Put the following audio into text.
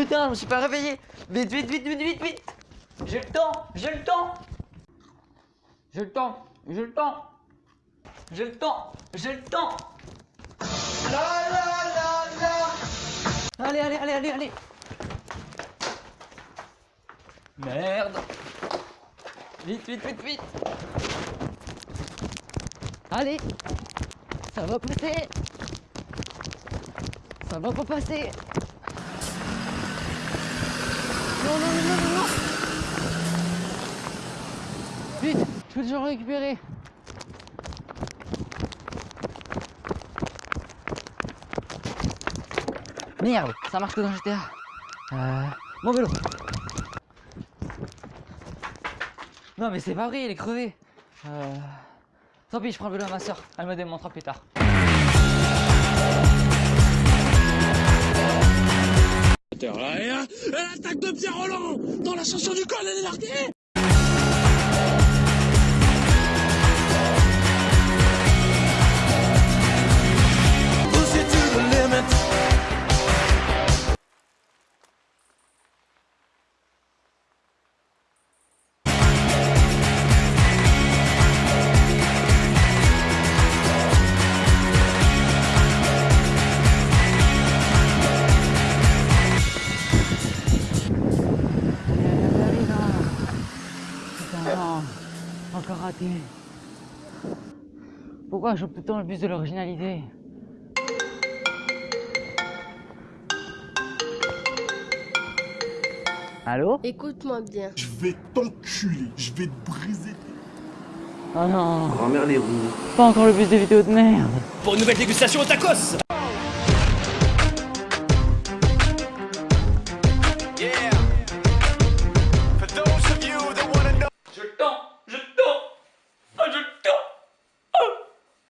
Putain, je me suis pas réveillé. Vite, vite, vite, vite, vite, vite. J'ai le temps J'ai le temps. J'ai le temps J'ai le temps. J'ai le temps J'ai le temps. Allez, allez, allez, allez, allez. Merde. Vite, vite, vite, vite. Allez. Ça va passer. Ça va pas passer Vite Je peux toujours récupérer. Merde Ça marche que dans GTA euh, Mon vélo. Non mais c'est pas vrai, il est crevé. Euh... Tant pis, je prends le vélo à ma soeur, elle me démontrera plus tard. Elle attaque de Pierre Roland dans l'ascension du col, elle est larguée Encore raté. Pourquoi je joue tout le temps le bus de l'originalité? Allô? Écoute-moi bien. Je vais t'enculer, je vais te briser. Oh non Grand-mère les roues. Pas encore le bus de vidéo de merde Pour une nouvelle dégustation au tacos